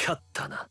勝ったな。